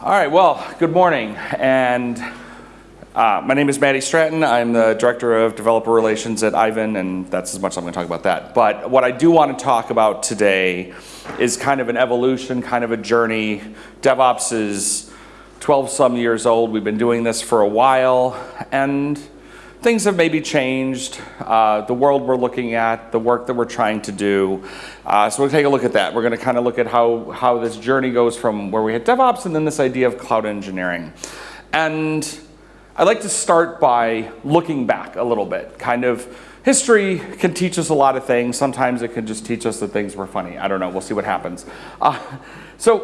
All right, well, good morning. And uh, my name is Matty Stratton. I'm the Director of Developer Relations at Aiven, and that's as much as I'm going to talk about that. But what I do want to talk about today is kind of an evolution, kind of a journey. DevOps is 12 some years old. We've been doing this for a while, and things have maybe changed. Uh, the world we're looking at, the work that we're trying to do. Uh, so we'll take a look at that. We're going to kind of look at how, how this journey goes from where we had DevOps and then this idea of cloud engineering. And I'd like to start by looking back a little bit. Kind of history can teach us a lot of things. Sometimes it can just teach us that things were funny. I don't know. We'll see what happens. Uh, so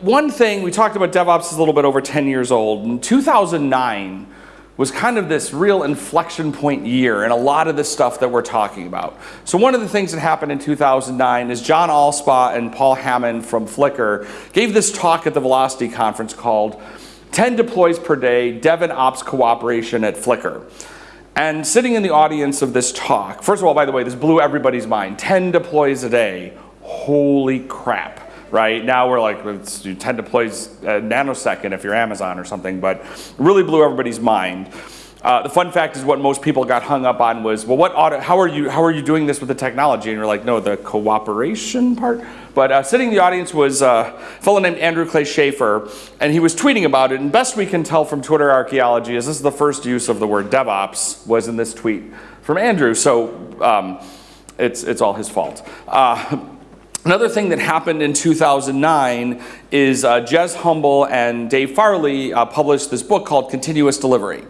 one thing, we talked about DevOps is a little bit over 10 years old. In 2009, was kind of this real inflection point year in a lot of the stuff that we're talking about. So one of the things that happened in 2009 is John Allspaw and Paul Hammond from Flickr gave this talk at the Velocity conference called 10 deploys per day, Dev and Ops cooperation at Flickr. And sitting in the audience of this talk, first of all, by the way, this blew everybody's mind. 10 deploys a day. Holy crap right? Now we're like, it's 10 deploys a nanosecond if you're Amazon or something, but really blew everybody's mind. Uh, the fun fact is what most people got hung up on was, well, what auto, how are you how are you doing this with the technology? And you're like, no, the cooperation part. But uh, sitting in the audience was uh, a fellow named Andrew Clay Shafer, and he was tweeting about it. And best we can tell from Twitter archaeology is this is the first use of the word DevOps was in this tweet from Andrew. So um, it's it's all his fault. Another thing that happened in 2009 is uh, Jez Humble and Dave Farley uh, published this book called Continuous Delivery.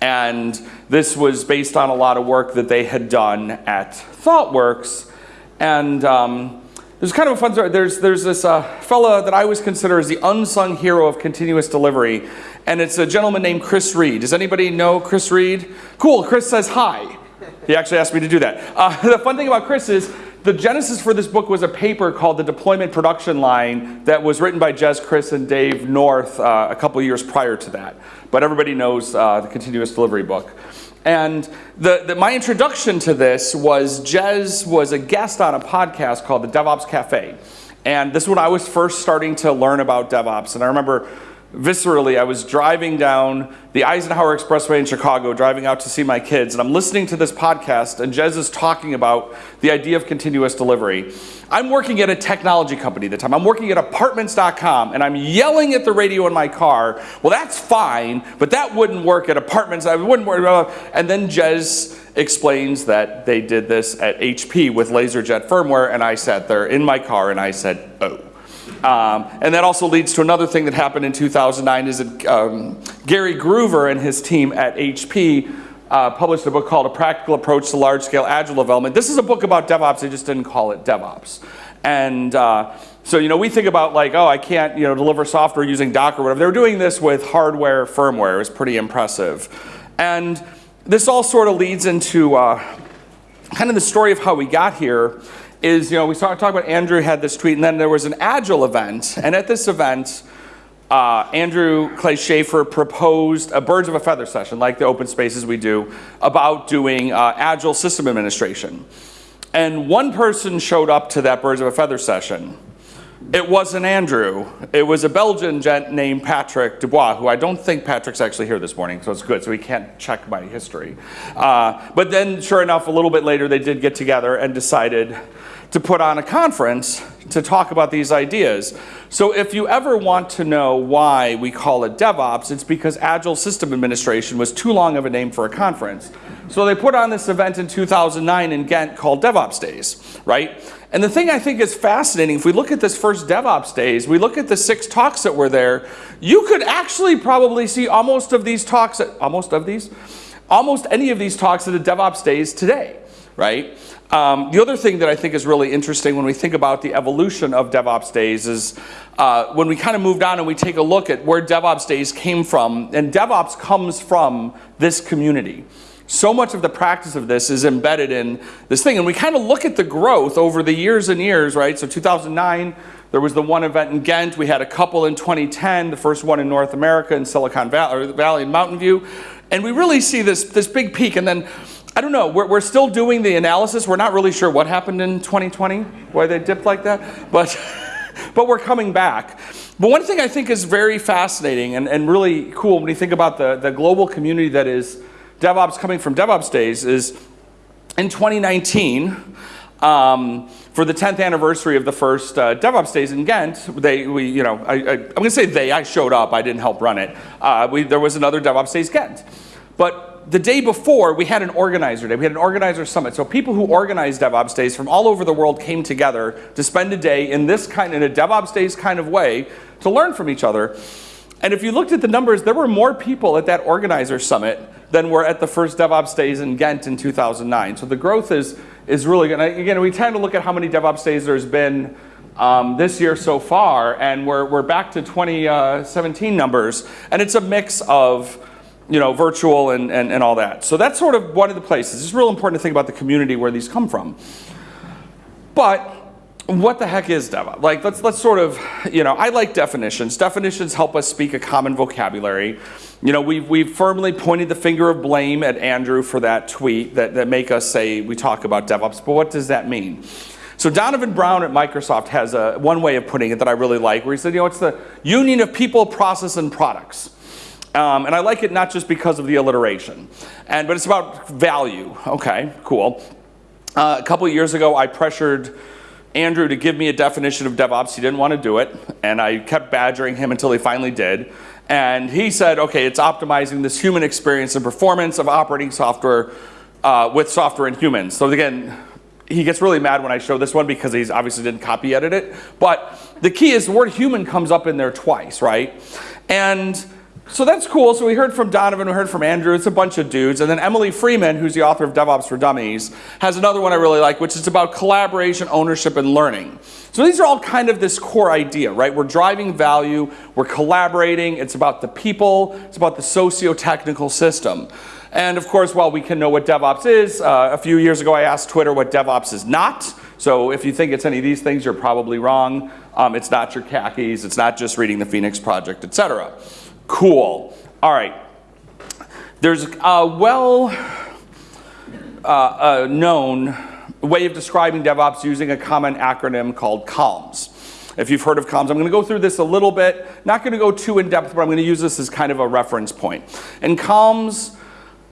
And this was based on a lot of work that they had done at ThoughtWorks. And um, there's kind of a fun story. There's, there's this uh, fella that I always consider as the unsung hero of continuous delivery. And it's a gentleman named Chris Read. Does anybody know Chris Read? Cool, Chris says hi. He actually asked me to do that. Uh, the fun thing about Chris is the genesis for this book was a paper called The Deployment Production Line that was written by Jez Chris and Dave North uh, a couple years prior to that. But everybody knows uh, the continuous delivery book. And the, the, my introduction to this was Jez was a guest on a podcast called the DevOps Cafe. And this is when I was first starting to learn about DevOps. And I remember viscerally, I was driving down the Eisenhower Expressway in Chicago, driving out to see my kids, and I'm listening to this podcast, and Jez is talking about the idea of continuous delivery. I'm working at a technology company at the time. I'm working at apartments.com, and I'm yelling at the radio in my car, well, that's fine, but that wouldn't work at apartments. I wouldn't work. And then Jez explains that they did this at HP with LaserJet firmware, and I sat there in my car and I said, oh. Um, and that also leads to another thing that happened in 2009 is that um, Gary Gruver and his team at HP uh, published a book called A Practical Approach to Large Scale Agile Development. This is a book about DevOps, they just didn't call it DevOps. And uh, so, you know, we think about like, oh, I can't, you know, deliver software using Docker or whatever. They're doing this with hardware, firmware. It's pretty impressive. And this all sort of leads into uh, kind of the story of how we got here is, you know, we talked talk about Andrew had this tweet, and then there was an Agile event, and at this event, uh, Andrew Clay Shafer proposed a birds of a feather session, like the open spaces we do, about doing uh, Agile system administration. And one person showed up to that birds of a feather session. It wasn't Andrew. It was a Belgian gent named Patrick Dubois, who I don't think Patrick's actually here this morning, so it's good, so he can't check my history. Uh, but then, sure enough, a little bit later, they did get together and decided to put on a conference to talk about these ideas. So if you ever want to know why we call it DevOps, it's because Agile System Administration was too long of a name for a conference. So they put on this event in 2009 in Ghent called DevOps Days, right? And the thing I think is fascinating, if we look at this first DevOps Days, we look at the six talks that were there, you could actually probably see almost of these talks, almost of these, almost any of these talks at the DevOps Days today, right? Um, the other thing that I think is really interesting when we think about the evolution of DevOps Days is uh, when we kind of moved on and we take a look at where DevOps Days came from, and DevOps comes from this community. So much of the practice of this is embedded in this thing, and we kind of look at the growth over the years and years, right? So 2009, there was the one event in Ghent. We had a couple in 2010, the first one in North America in Silicon Valley and Mountain View. And we really see this, this big peak. And then I don't know, we're, we're still doing the analysis. We're not really sure what happened in 2020, why they dipped like that, but, but we're coming back. But one thing I think is very fascinating and, and really cool when you think about the, the global community that is DevOps coming from DevOps days is in 2019, um, for the 10th anniversary of the first uh, DevOps days in Ghent, they, we, you know, I, am to say they, I showed up, I didn't help run it. Uh, we, there was another DevOps days Ghent. But the day before, we had an organizer day. We had an organizer summit. So people who organize DevOps days from all over the world came together to spend a day in this kind, in a DevOps days kind of way to learn from each other. And if you looked at the numbers, there were more people at that organizer summit than were at the first DevOps days in Ghent in 2009. So the growth is, is really good. Again, we tend to look at how many DevOps days there's been um, this year so far, and we're, we're back to 2017 numbers, and it's a mix of you know, virtual and, and, and all that. So that's sort of one of the places. It's real important to think about the community where these come from. But what the heck is DevOps? Like, let's, let's sort of, you know, I like definitions. Definitions help us speak a common vocabulary. You know, we've, we've firmly pointed the finger of blame at Andrew for that tweet that, that make us say we talk about DevOps, but what does that mean? So Donovan Brown at Microsoft has a, one way of putting it that I really like, where he said, you know, it's the union of people, process, and products. Um, and I like it not just because of the alliteration, and, but it's about value. Okay, cool. Uh, a couple years ago, I pressured Andrew to give me a definition of DevOps. He didn't want to do it, and I kept badgering him until he finally did. And he said, okay, it's optimizing this human experience and performance of operating software uh, with software and humans. So again, he gets really mad when I show this one because he's obviously didn't copy edit it. But the key is the word human comes up in there twice, right? And so that's cool. So we heard from Donovan, we heard from Andrew, it's a bunch of dudes. And then Emily Freeman, who's the author of DevOps for Dummies, has another one I really like, which is about collaboration, ownership, and learning. So these are all kind of this core idea, right? We're driving value, we're collaborating, it's about the people, it's about the socio-technical system. And of course, while we can know what DevOps is, uh, a few years ago I asked Twitter what DevOps is not. So if you think it's any of these things, you're probably wrong. Um, it's not your khakis, it's not just reading the Phoenix Project, etc. Cool. All right. There's a well uh, uh, known way of describing DevOps using a common acronym called CALMS. If you've heard of CALMS, I'm going to go through this a little bit. Not going to go too in depth, but I'm going to use this as kind of a reference point. And CALMS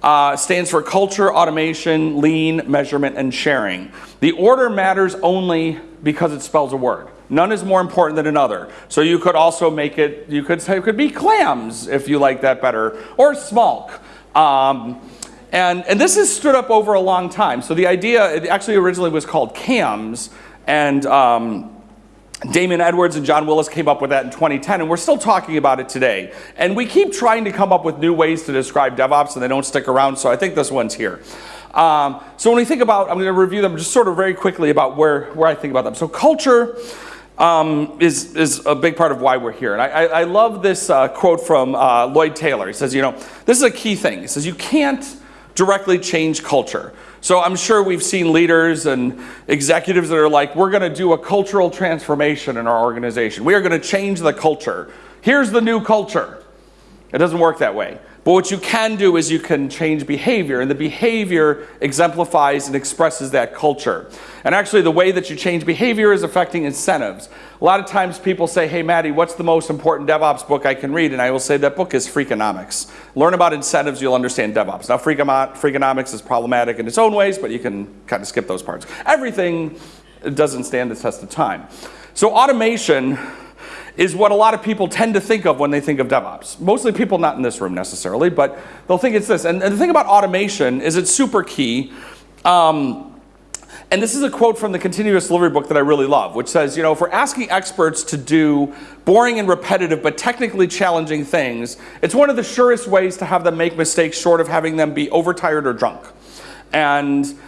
uh, stands for culture, automation, lean, measurement, and sharing. The order matters only because it spells a word. None is more important than another. So you could also make it, you could say it could be clams if you like that better, or smalk. Um, and, and this has stood up over a long time. So the idea, it actually originally was called CAMS, and um, Damon Edwards and John Willis came up with that in 2010, and we're still talking about it today. And we keep trying to come up with new ways to describe DevOps, and they don't stick around, so I think this one's here. Um, so when we think about, I'm going to review them just sort of very quickly about where, where I think about them. So culture um, is, is a big part of why we're here. And I, I, I love this uh, quote from uh, Lloyd Taylor. He says, you know, this is a key thing. He says, you can't directly change culture. So I'm sure we've seen leaders and executives that are like, we're going to do a cultural transformation in our organization. We are going to change the culture. Here's the new culture. It doesn't work that way. But what you can do is you can change behavior, and the behavior exemplifies and expresses that culture. And actually, the way that you change behavior is affecting incentives. A lot of times people say, hey, Matty, what's the most important DevOps book I can read? And I will say that book is Freakonomics. Learn about incentives, you'll understand DevOps. Now, Freakonomics is problematic in its own ways, but you can kind of skip those parts. Everything doesn't stand the test of time. So automation is what a lot of people tend to think of when they think of DevOps. Mostly people not in this room necessarily, but they'll think it's this. And, and the thing about automation is it's super key. Um, and this is a quote from the continuous delivery book that I really love, which says, you know, if we're asking experts to do boring and repetitive but technically challenging things, it's one of the surest ways to have them make mistakes short of having them be overtired or drunk. And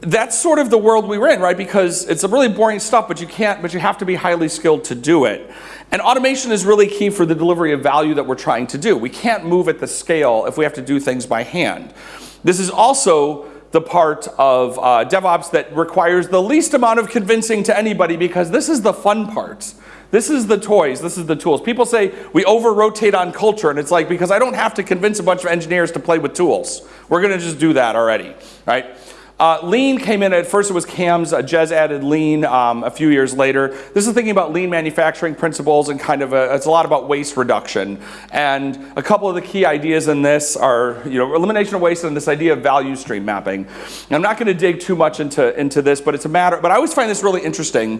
that's sort of the world we were in, right? Because it's a really boring stuff, but you can't, but you have to be highly skilled to do it. And automation is really key for the delivery of value that we're trying to do. We can't move at the scale if we have to do things by hand. This is also the part of uh, DevOps that requires the least amount of convincing to anybody because this is the fun part. This is the toys, this is the tools. People say we over-rotate on culture and it's like because I don't have to convince a bunch of engineers to play with tools. We're gonna just do that already, right? Uh, lean came in, at first it was CAMS, uh, Jez added lean um, a few years later. This is thinking about lean manufacturing principles and kind of a, it's a lot about waste reduction. And a couple of the key ideas in this are, you know, elimination of waste and this idea of value stream mapping. And I'm not gonna dig too much into, into this, but it's a matter, but I always find this really interesting.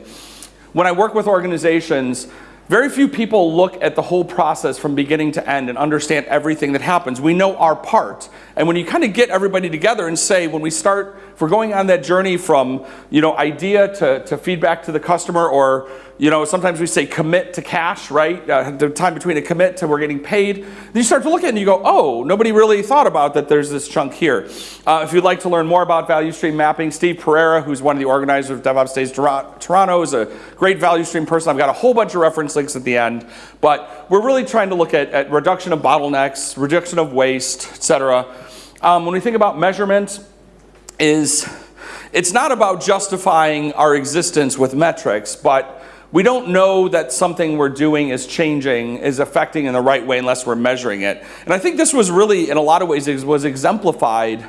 When I work with organizations, very few people look at the whole process from beginning to end and understand everything that happens. We know our part. And when you kind of get everybody together and say, when we start, if we're going on that journey from, you know, idea to, to feedback to the customer or you know, sometimes we say commit to cash, right? Uh, the time between a commit to we're getting paid. Then you start to look at it and you go, oh, nobody really thought about that there's this chunk here. Uh, if you'd like to learn more about value stream mapping, Steve Pereira, who's one of the organizers of DevOps Days Toronto, is a great value stream person. I've got a whole bunch of reference links at the end. But we're really trying to look at, at reduction of bottlenecks, reduction of waste, et cetera. Um, when we think about measurement, is it's not about justifying our existence with metrics, but we don't know that something we're doing is changing, is affecting in the right way unless we're measuring it. And I think this was really, in a lot of ways, was exemplified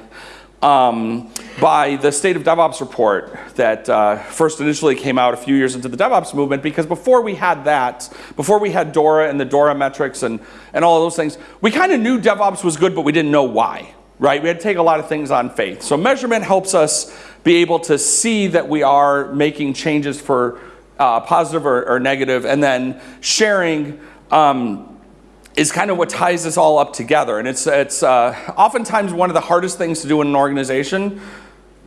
um, by the State of DevOps report that uh, first initially came out a few years into the DevOps movement because before we had that, before we had DORA and the DORA metrics and, and all of those things, we kind of knew DevOps was good, but we didn't know why, right? We had to take a lot of things on faith. So measurement helps us be able to see that we are making changes for uh, positive or, or, negative, and then sharing um, is kind of what ties this all up together. And it's, it's uh, oftentimes one of the hardest things to do in an organization.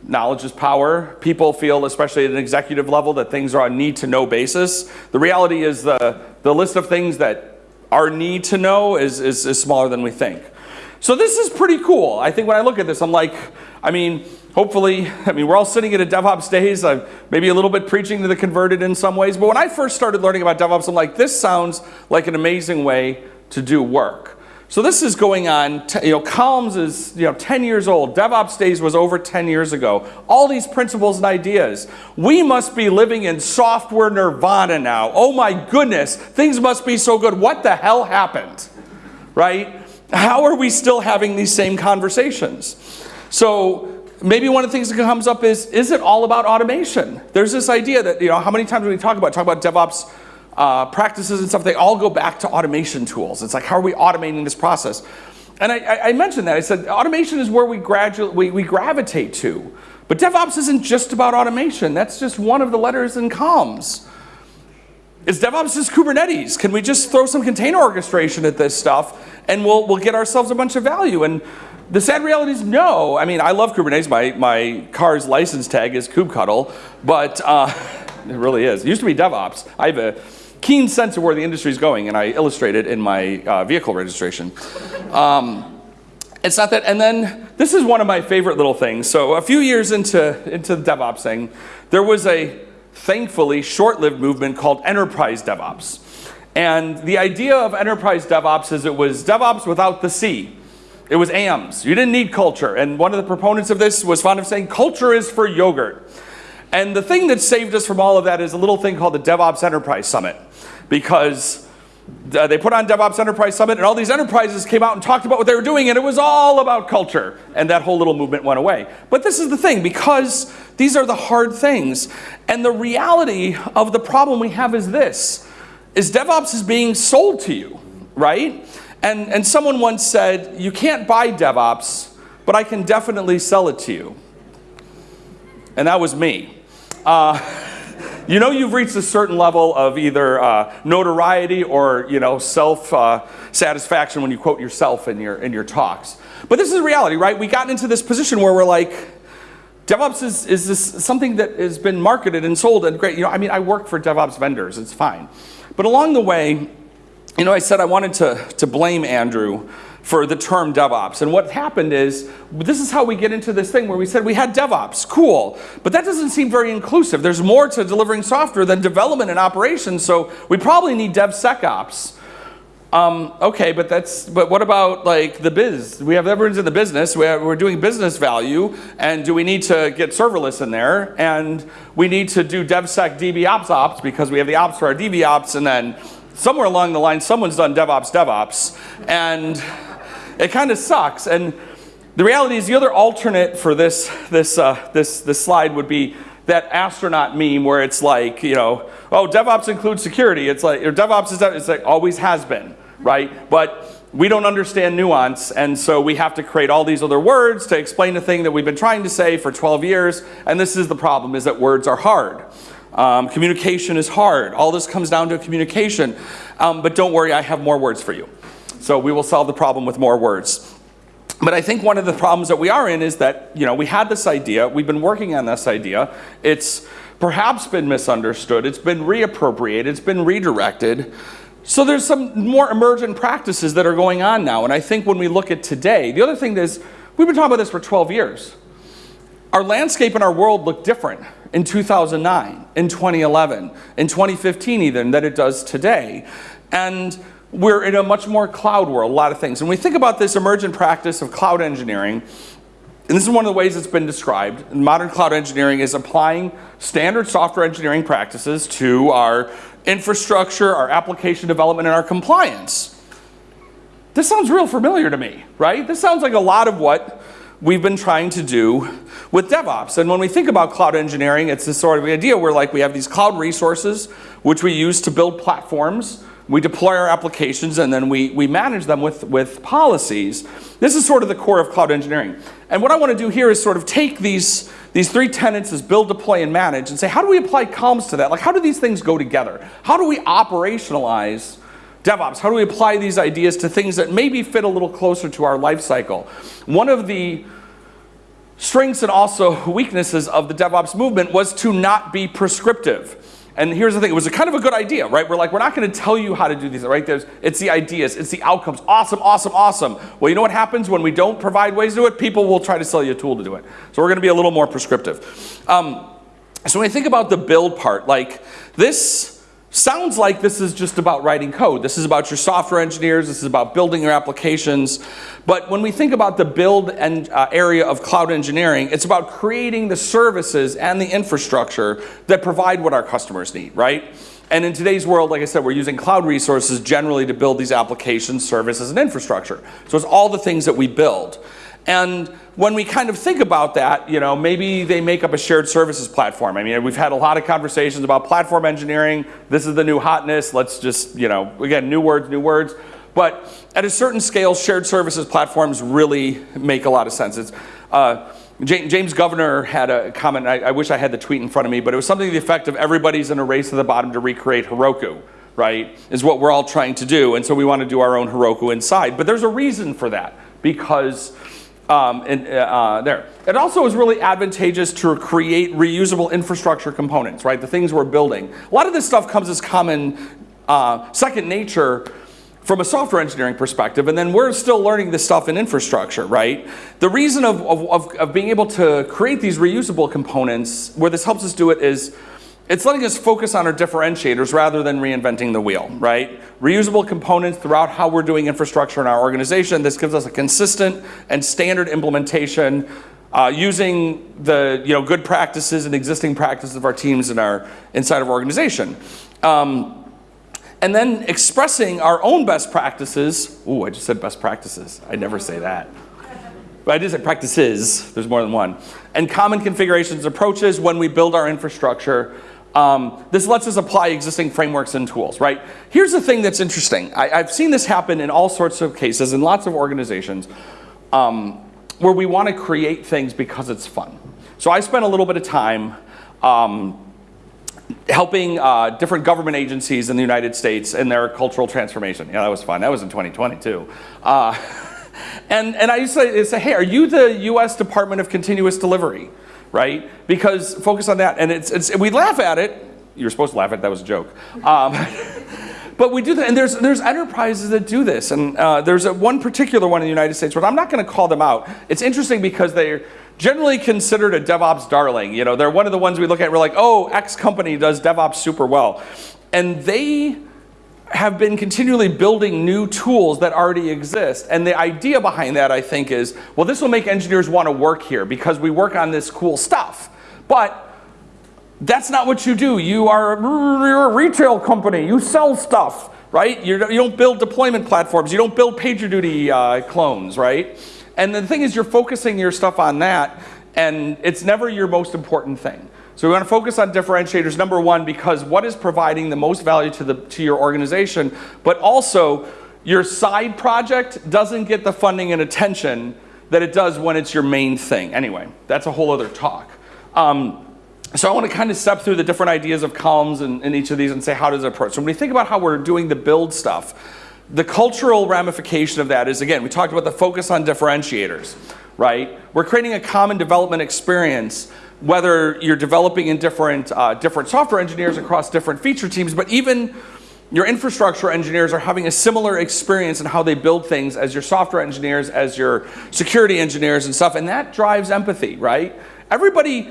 Knowledge is power. People feel, especially at an executive level, that things are on need to know basis. The reality is the, the list of things that are need to know is, is, is smaller than we think. So this is pretty cool. I think when I look at this, I'm like, I mean, hopefully, I mean, we're all sitting at a DevOps days. I'm maybe a little bit preaching to the converted in some ways. But when I first started learning about DevOps, I'm like, this sounds like an amazing way to do work. So this is going on, you know, CALMS is, you know, 10 years old. DevOps Days was over 10 years ago. All these principles and ideas. We must be living in software nirvana now. Oh my goodness, things must be so good. What the hell happened? Right? How are we still having these same conversations? So maybe one of the things that comes up is, is it all about automation? There's this idea that, you know, how many times when we talk about, talk about DevOps uh, practices and stuff, they all go back to automation tools. It's like, how are we automating this process? And I, I mentioned that. I said, automation is where we, gradually, we, we gravitate to. But DevOps isn't just about automation. That's just one of the letters in CALMS. Is DevOps just Kubernetes? Can we just throw some container orchestration at this stuff and we'll, we'll get ourselves a bunch of value? And the sad reality is no. I mean, I love Kubernetes. My, my car's license tag is kubectl, but uh, it really is. It used to be DevOps. I have a keen sense of where the industry is going, and I illustrate it in my uh, vehicle registration. Um, it's not that, and then this is one of my favorite little things. So a few years into, into the DevOps thing, there was a thankfully short-lived movement called enterprise DevOps. And the idea of enterprise DevOps is it was DevOps without the C. It was AMS. You didn't need culture. And one of the proponents of this was fond of saying culture is for yogurt. And the thing that saved us from all of that is a little thing called the DevOps Enterprise Summit. Because uh, they put on DevOps Enterprise Summit and all these enterprises came out and talked about what they were doing and it was all about culture. And that whole little movement went away. But this is the thing, because these are the hard things. And the reality of the problem we have is this, is DevOps is being sold to you, right? And, and someone once said, you can't buy DevOps, but I can definitely sell it to you. And that was me. Uh, you know you've reached a certain level of either uh, notoriety or you know self uh, satisfaction when you quote yourself in your in your talks. But this is reality, right? We got into this position where we're like, DevOps is, is this something that has been marketed and sold and great. You know, I mean, I work for DevOps vendors, it's fine. But along the way, you know, I said I wanted to, to blame Andrew for the term DevOps. And what happened is, this is how we get into this thing where we said we had DevOps, cool, but that doesn't seem very inclusive. There's more to delivering software than development and operations, so we probably need DevSecOps. Um, okay, but that's, but what about like the biz? We have everyone's in the business, we we're doing business value, and do we need to get serverless in there? And we need to do DevSec DBOps ops because we have the ops for our DBOps, and then somewhere along the line, someone's done DevOps DevOps, and it kind of sucks. And The reality is the other alternate for this, this, uh, this, this slide would be that astronaut meme where it's like, you know, oh, DevOps includes security. It's like, or DevOps is, it's like always has been, right? But we don't understand nuance, and so we have to create all these other words to explain a thing that we've been trying to say for 12 years, and this is the problem, is that words are hard. Um, communication is hard. All this comes down to communication. Um, but don't worry, I have more words for you. So we will solve the problem with more words. But I think one of the problems that we are in is that, you know, we had this idea, we've been working on this idea, it's perhaps been misunderstood, it's been reappropriated, it's been redirected. So there's some more emergent practices that are going on now. And I think when we look at today, the other thing is, we've been talking about this for 12 years. Our landscape and our world look different in 2009, in 2011, in 2015 even, than it does today. And we're in a much more cloud world, a lot of things. And we think about this emergent practice of cloud engineering, and this is one of the ways it's been described. Modern cloud engineering is applying standard software engineering practices to our infrastructure, our application development, and our compliance. This sounds real familiar to me, right? This sounds like a lot of what we've been trying to do with DevOps. And when we think about cloud engineering, it's this sort of idea where like we have these cloud resources which we use to build platforms. We deploy our applications and then we, we manage them with, with policies. This is sort of the core of cloud engineering. And what I want to do here is sort of take these, these three tenets as build, deploy, and manage and say, how do we apply CALMS to that? Like, how do these things go together? How do we operationalize DevOps? How do we apply these ideas to things that maybe fit a little closer to our life cycle? One of the strengths and also weaknesses of the DevOps movement was to not be prescriptive. And here's the thing, it was kind of a good idea, right? We're like, we're not gonna tell you how to do these, right? There's, it's the ideas, it's the outcomes. Awesome, awesome, awesome. Well, you know what happens when we don't provide ways to do it? People will try to sell you a tool to do it. So we're gonna be a little more prescriptive. Um, so when we think about the build part, like this, sounds like this is just about writing code. This is about your software engineers. This is about building your applications. But when we think about the build and uh, area of cloud engineering, it's about creating the services and the infrastructure that provide what our customers need, right? And in today's world, like I said, we're using cloud resources generally to build these applications, services, and infrastructure. So it's all the things that we build. And when we kind of think about that, you know, maybe they make up a shared services platform. I mean, we've had a lot of conversations about platform engineering. This is the new hotness. Let's just, you know, again, new words, new words. But at a certain scale, shared services platforms really make a lot of sense. It's, uh, James Governor had a comment, I, I wish I had the tweet in front of me, but it was something to the effect of everybody's in a race to the bottom to recreate Heroku right, is what we're all trying to do. And so we want to do our own Heroku inside. But there's a reason for that because um, and, uh, there. It also is really advantageous to create reusable infrastructure components, right? The things we're building. A lot of this stuff comes as common uh, second nature from a software engineering perspective, and then we're still learning this stuff in infrastructure, right? The reason of, of, of being able to create these reusable components, where this helps us do it is it's letting us focus on our differentiators rather than reinventing the wheel, right? Reusable components throughout how we're doing infrastructure in our organization. This gives us a consistent and standard implementation uh, using the you know, good practices and existing practices of our teams in our, inside of our organization. Um, and then expressing our own best practices. Ooh, I just said best practices. I never say that. But I did say practices, there's more than one. And common configurations approaches when we build our infrastructure um, this lets us apply existing frameworks and tools, right? Here's the thing that's interesting. I, have seen this happen in all sorts of cases in lots of organizations um, where we want to create things because it's fun. So I spent a little bit of time um, helping uh, different government agencies in the United States in their cultural transformation. Yeah, that was fun. That was in 2020 too. Uh, and, and I used to say, hey, are you the US Department of Continuous Delivery? right? Because focus on that, and it's, it's we laugh at it. You're supposed to laugh at it, that was a joke. Um, but we do that, and there's, there's enterprises that do this, and uh, there's a, one particular one in the United States, but I'm not gonna call them out. It's interesting because they're generally considered a DevOps darling. You know, they're one of the ones we look at, we're like, oh, X company does DevOps super well. And they have been continually building new tools that already exist. And the idea behind that, I think, is, well, this will make engineers want to work here because we work on this cool stuff. But that's not what you do. You are you're a retail company. You sell stuff, right? You're, you do not build deployment platforms. You don't build PagerDuty uh, clones, right? And the thing is, you're focusing your stuff on that, and it's never your most important thing. So we want to focus on differentiators, number one, because what is providing the most value to, the, to your organization, but also your side project doesn't get the funding and attention that it does when it's your main thing. Anyway, that's a whole other talk. Um, so I want to kind of step through the different ideas of CALMS in, in each of these and say how does it approach. So when we think about how we're doing the build stuff, the cultural ramification of that is, again, we talked about the focus on differentiators, right? We're creating a common development experience, whether you're developing in different, uh, different software engineers across different feature teams, but even your infrastructure engineers are having a similar experience in how they build things as your software engineers, as your security engineers and stuff, and that drives empathy, right? Everybody,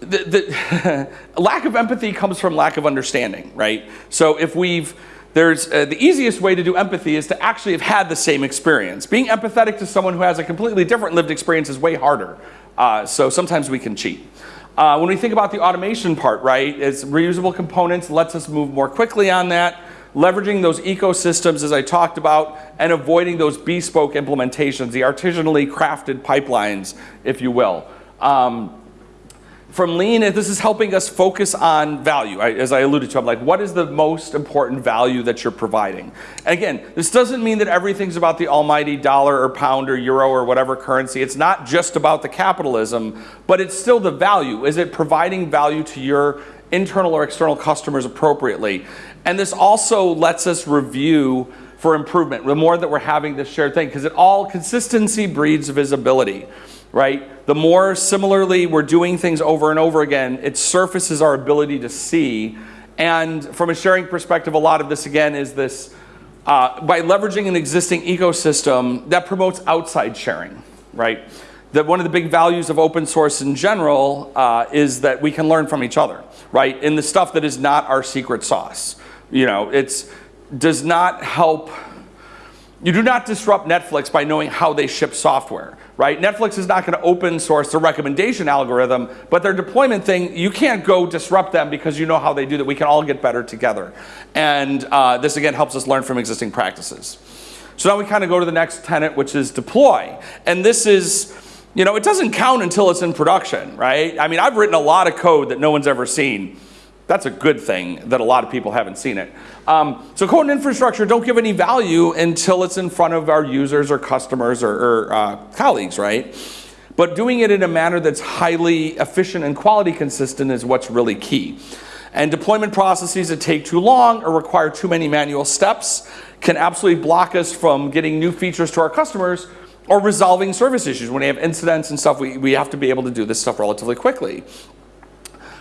the, the lack of empathy comes from lack of understanding, right? So if we've, there's uh, the easiest way to do empathy is to actually have had the same experience. Being empathetic to someone who has a completely different lived experience is way harder. Uh, so sometimes we can cheat. Uh, when we think about the automation part, right, it's reusable components lets us move more quickly on that, leveraging those ecosystems as I talked about, and avoiding those bespoke implementations, the artisanally crafted pipelines, if you will. Um, from lean, this is helping us focus on value. I, as I alluded to, I'm like, what is the most important value that you're providing? And again, this doesn't mean that everything's about the almighty dollar or pound or euro or whatever currency. It's not just about the capitalism, but it's still the value. Is it providing value to your internal or external customers appropriately? And this also lets us review for improvement, the more that we're having this shared thing, because it all consistency breeds visibility right? The more similarly we're doing things over and over again, it surfaces our ability to see. And from a sharing perspective, a lot of this again is this uh, by leveraging an existing ecosystem that promotes outside sharing, right? That one of the big values of open source in general uh, is that we can learn from each other, right? In the stuff that is not our secret sauce. You know, it's does not help you do not disrupt Netflix by knowing how they ship software, right? Netflix is not going to open source the recommendation algorithm, but their deployment thing, you can't go disrupt them because you know how they do that. We can all get better together. And uh, this again helps us learn from existing practices. So now we kind of go to the next tenet, which is deploy. And this is, you know, it doesn't count until it's in production, right? I mean, I've written a lot of code that no one's ever seen. That's a good thing that a lot of people haven't seen it. Um, so code and infrastructure don't give any value until it's in front of our users or customers or, or uh, colleagues, right? But doing it in a manner that's highly efficient and quality consistent is what's really key. And deployment processes that take too long or require too many manual steps can absolutely block us from getting new features to our customers or resolving service issues. When we have incidents and stuff, we, we have to be able to do this stuff relatively quickly.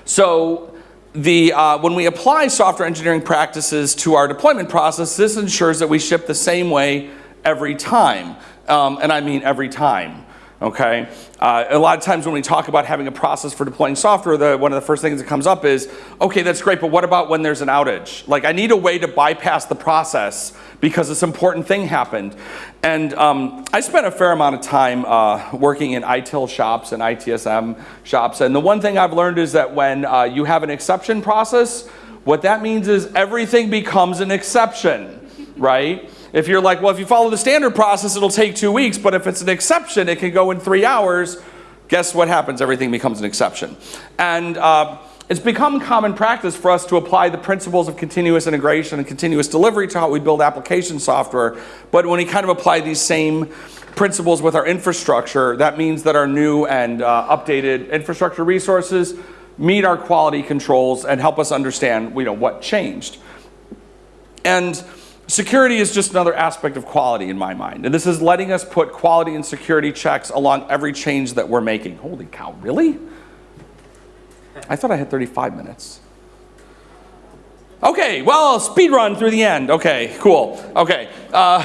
So the, uh, when we apply software engineering practices to our deployment process, this ensures that we ship the same way every time. Um, and I mean every time. Okay, uh, a lot of times when we talk about having a process for deploying software, the, one of the first things that comes up is, okay, that's great, but what about when there's an outage? Like, I need a way to bypass the process because this important thing happened. And um, I spent a fair amount of time uh, working in ITIL shops and ITSM shops, and the one thing I've learned is that when uh, you have an exception process, what that means is everything becomes an exception, right? If you're like, well, if you follow the standard process, it'll take two weeks, but if it's an exception, it can go in three hours. Guess what happens? Everything becomes an exception. And uh, it's become common practice for us to apply the principles of continuous integration and continuous delivery to how we build application software. But when we kind of apply these same principles with our infrastructure, that means that our new and uh, updated infrastructure resources meet our quality controls and help us understand you know, what changed. And Security is just another aspect of quality in my mind. And this is letting us put quality and security checks along every change that we're making. Holy cow, really? I thought I had 35 minutes. Okay, well, speed run through the end. Okay, cool. Okay. Uh,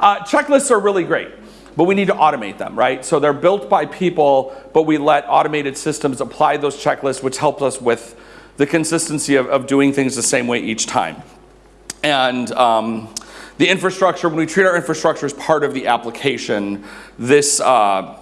uh, checklists are really great, but we need to automate them, right? So they're built by people, but we let automated systems apply those checklists, which helps us with the consistency of, of doing things the same way each time. And um, the infrastructure, when we treat our infrastructure as part of the application, this, uh,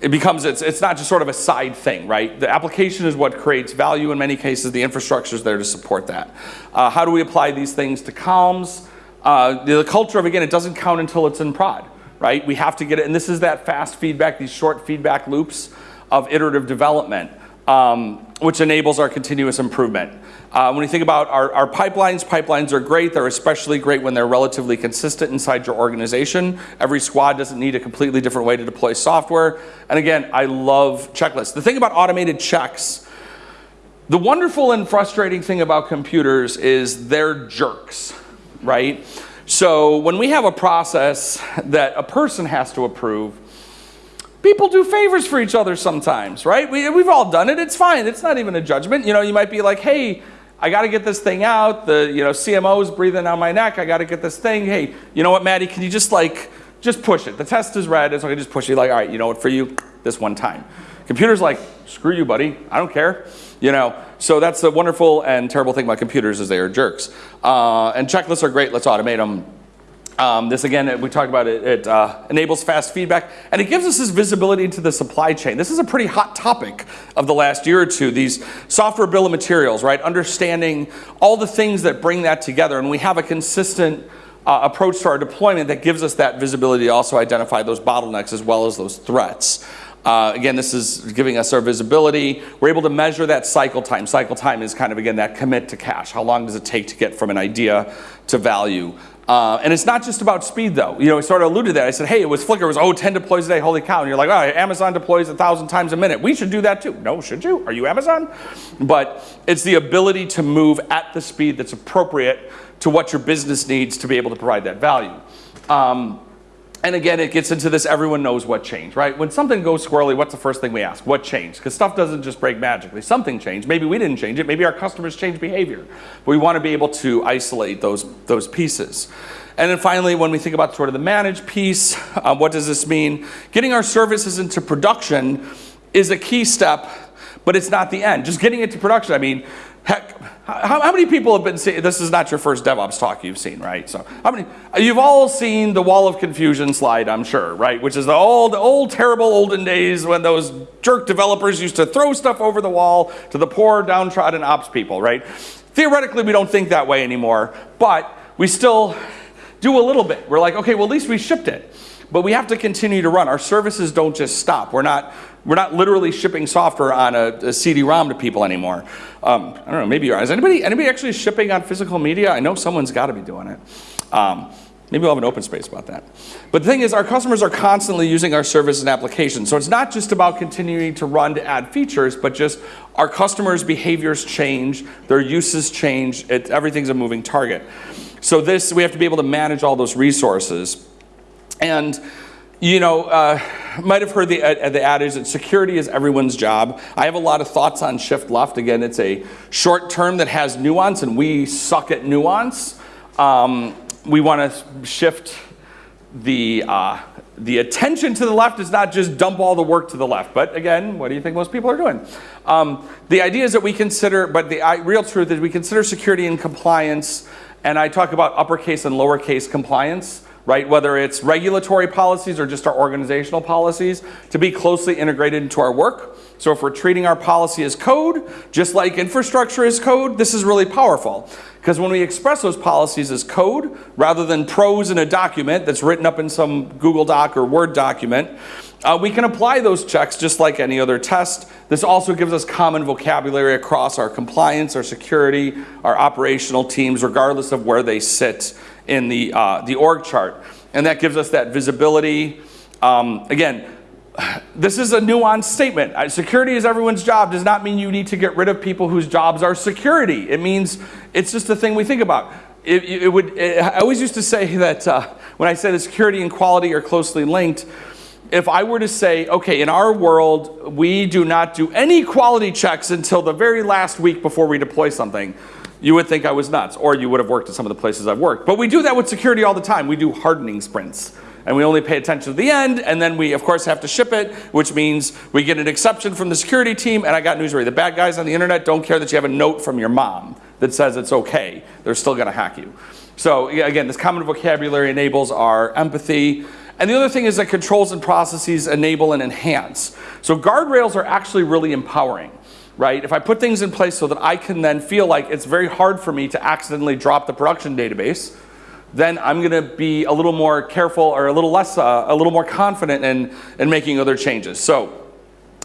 it becomes, it's, it's not just sort of a side thing, right? The application is what creates value in many cases. The infrastructure is there to support that. Uh, how do we apply these things to CALMS? Uh, the, the culture of, again, it doesn't count until it's in prod. right? We have to get it, and this is that fast feedback, these short feedback loops of iterative development, um, which enables our continuous improvement. Uh, when you think about our, our, pipelines, pipelines are great. They're especially great when they're relatively consistent inside your organization. Every squad doesn't need a completely different way to deploy software. And again, I love checklists. The thing about automated checks, the wonderful and frustrating thing about computers is they're jerks, right? So when we have a process that a person has to approve, people do favors for each other sometimes, right? We, we've all done it. It's fine. It's not even a judgment. You know, you might be like, hey, I got to get this thing out. The you know CMO is breathing on my neck. I got to get this thing. Hey, you know what, Matty? Can you just like just push it? The test is red. It's okay. Just push it. Like, all right, you know what? For you, this one time. Computer's like, screw you, buddy. I don't care. You know. So that's the wonderful and terrible thing about computers is they are jerks. Uh, and checklists are great. Let's automate them. Um, this again, we talked about it, it uh, enables fast feedback and it gives us this visibility into the supply chain. This is a pretty hot topic of the last year or two, these software bill of materials, right? Understanding all the things that bring that together and we have a consistent uh, approach to our deployment that gives us that visibility to also identify those bottlenecks as well as those threats. Uh, again, this is giving us our visibility. We're able to measure that cycle time. Cycle time is kind of, again, that commit to cash. How long does it take to get from an idea to value? Uh, and it's not just about speed though. You know, I sort of alluded to that. I said, hey, it was Flickr, it was, oh, 10 deploys a day, holy cow. And you're like, oh, Amazon deploys a thousand times a minute. We should do that too. No, should you? Are you Amazon? But it's the ability to move at the speed that's appropriate to what your business needs to be able to provide that value. Um, and again, it gets into this everyone knows what changed, right? When something goes squirrely, what's the first thing we ask? What changed? Because stuff doesn't just break magically. Something changed. Maybe we didn't change it. Maybe our customers changed behavior. But we want to be able to isolate those, those pieces. And then finally, when we think about sort of the managed piece, uh, what does this mean? Getting our services into production is a key step, but it's not the end. Just getting it to production, I mean, Heck, how, how, many people have been seeing, this is not your first DevOps talk you've seen, right? So how many, you've all seen the wall of confusion slide, I'm sure, right? Which is the old, old, terrible olden days when those jerk developers used to throw stuff over the wall to the poor downtrodden ops people, right? Theoretically, we don't think that way anymore, but we still do a little bit. We're like, okay, well, at least we shipped it. But we have to continue to run. Our services don't just stop. We're not, we're not literally shipping software on a, a CD-ROM to people anymore. Um, I don't know, maybe you are. Is anybody, anybody actually shipping on physical media? I know someone's got to be doing it. Um, maybe we'll have an open space about that. But the thing is, our customers are constantly using our services and applications. So it's not just about continuing to run to add features, but just our customers' behaviors change, their uses change, it, everything's a moving target. So this, we have to be able to manage all those resources. And you know, uh, might have heard the, uh, the adage that security is everyone's job. I have a lot of thoughts on shift left. Again, it's a short term that has nuance, and we suck at nuance. Um, we want to shift the, uh, the attention to the left is not just dump all the work to the left. But again, what do you think most people are doing? Um, the idea is that we consider, but the real truth is we consider security and compliance, and I talk about uppercase and lowercase compliance right? Whether it's regulatory policies or just our organizational policies, to be closely integrated into our work. So if we're treating our policy as code, just like infrastructure is code, this is really powerful. Because when we express those policies as code, rather than prose in a document that's written up in some Google Doc or Word document, uh, we can apply those checks just like any other test. This also gives us common vocabulary across our compliance, our security, our operational teams, regardless of where they sit in the, uh, the org chart. And that gives us that visibility. Um, again, this is a nuanced statement. Uh, security is everyone's job does not mean you need to get rid of people whose jobs are security. It means it's just a thing we think about. It, it would, it, I always used to say that uh, when I say that security and quality are closely linked, if I were to say, okay, in our world, we do not do any quality checks until the very last week before we deploy something, you would think I was nuts, or you would have worked at some of the places I've worked. But we do that with security all the time. We do hardening sprints. And we only pay attention to the end, and then we, of course, have to ship it, which means we get an exception from the security team, and I got news for you. The bad guys on the internet don't care that you have a note from your mom that says it's okay. They're still gonna hack you. So again, this common vocabulary enables our empathy. And the other thing is that controls and processes enable and enhance. So guardrails are actually really empowering right? If I put things in place so that I can then feel like it's very hard for me to accidentally drop the production database, then I'm going to be a little more careful or a little less, uh, a little more confident in, in making other changes. So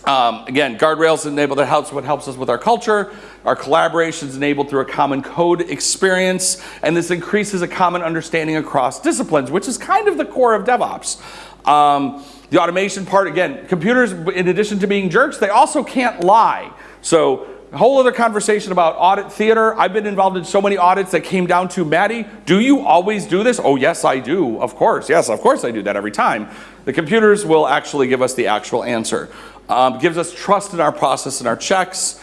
um, again, guardrails enable that helps what helps us with our culture. Our collaboration is enabled through a common code experience, and this increases a common understanding across disciplines, which is kind of the core of DevOps. Um, the automation part, again, computers, in addition to being jerks, they also can't lie. So a whole other conversation about audit theater. I've been involved in so many audits that came down to, Matty, do you always do this? Oh, yes, I do. Of course. Yes, of course I do that every time. The computers will actually give us the actual answer. Um, gives us trust in our process and our checks.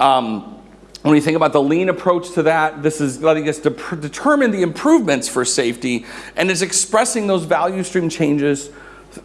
Um, when you think about the lean approach to that, this is letting us de determine the improvements for safety and is expressing those value stream changes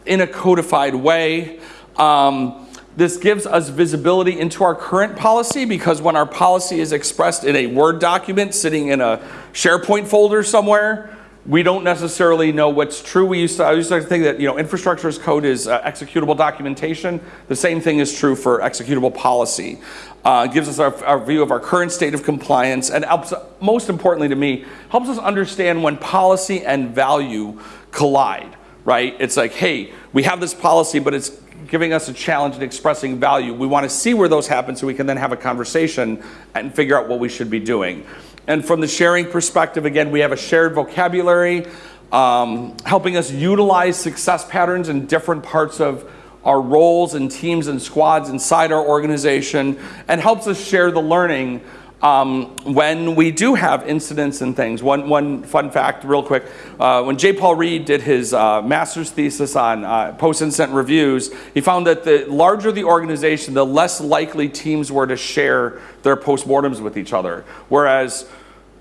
in a codified way. Um, this gives us visibility into our current policy because when our policy is expressed in a Word document sitting in a SharePoint folder somewhere, we don't necessarily know what's true. We used to, I used to think that you know infrastructure as code is uh, executable documentation. The same thing is true for executable policy. Uh, gives us our, our, view of our current state of compliance and helps, most importantly to me, helps us understand when policy and value collide, right? It's like, hey, we have this policy, but it's giving us a challenge in expressing value. We want to see where those happen so we can then have a conversation and figure out what we should be doing. And from the sharing perspective, again, we have a shared vocabulary, um, helping us utilize success patterns in different parts of our roles and teams and squads inside our organization, and helps us share the learning um, when we do have incidents and things. One, one fun fact, real quick, uh, when J. Paul Reed did his uh, master's thesis on uh, post-incident reviews, he found that the larger the organization, the less likely teams were to share their postmortems with each other. Whereas,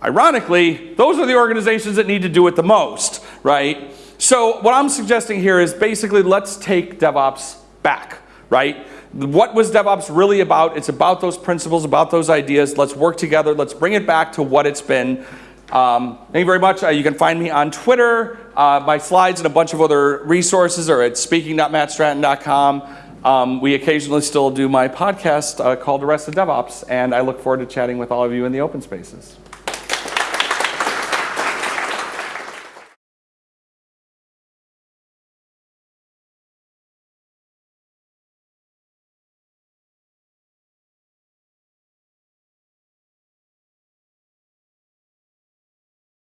ironically, those are the organizations that need to do it the most, right? So what I'm suggesting here is basically let's take DevOps back, right? What was DevOps really about? It's about those principles, about those ideas. Let's work together. Let's bring it back to what it's been. Um, thank you very much. Uh, you can find me on Twitter, uh, my slides and a bunch of other resources are at speaking.mattstratton.com. Um, we occasionally still do my podcast uh, called Arrested DevOps, and I look forward to chatting with all of you in the open spaces.